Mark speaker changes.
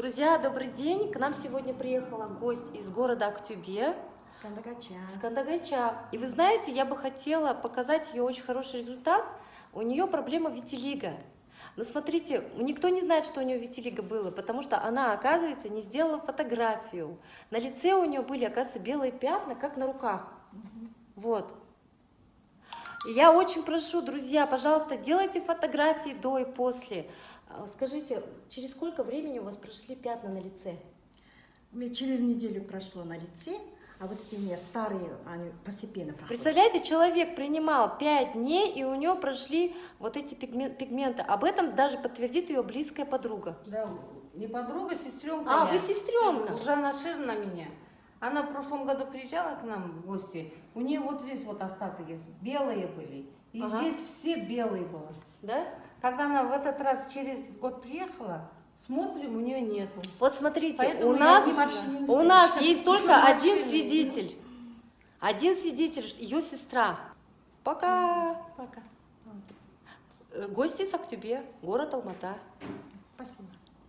Speaker 1: Друзья, добрый день! К нам сегодня приехала гость из города Актюбе,
Speaker 2: С Кандагача.
Speaker 1: с Кандагайча. И вы знаете, я бы хотела показать ее очень хороший результат. У нее проблема витилиго. Но смотрите, никто не знает, что у нее витилиго было, потому что она, оказывается, не сделала фотографию. На лице у нее были, оказывается, белые пятна, как на руках. Вот. Я очень прошу, друзья, пожалуйста, делайте фотографии до и после. А, Скажите, через сколько времени у вас прошли пятна на лице?
Speaker 2: У меня через неделю прошло на лице, а вот эти у меня старые, они постепенно проходят.
Speaker 1: Представляете, человек принимал 5 дней, и у него прошли вот эти пигме- пигменты. Об этом даже подтвердит ее близкая подруга.
Speaker 3: Да, не подруга, сестренка.
Speaker 1: А,
Speaker 3: я.
Speaker 1: вы сестренка.
Speaker 3: Ужана Ширна меня. Она в прошлом году приезжала к нам в гости. У нее вот здесь вот остаток есть. Белые были. И
Speaker 1: Ага.
Speaker 3: здесь все белые было.
Speaker 1: Да?
Speaker 3: Когда она в этот раз через год приехала, смотрим, у нее нету.
Speaker 1: Вот смотрите,
Speaker 3: Поэтому
Speaker 1: у нас, у нас есть только один свидетель. Один свидетель, ее сестра. Пока.
Speaker 3: Пока.
Speaker 1: Э, Гости из Актюбе, город Алмата.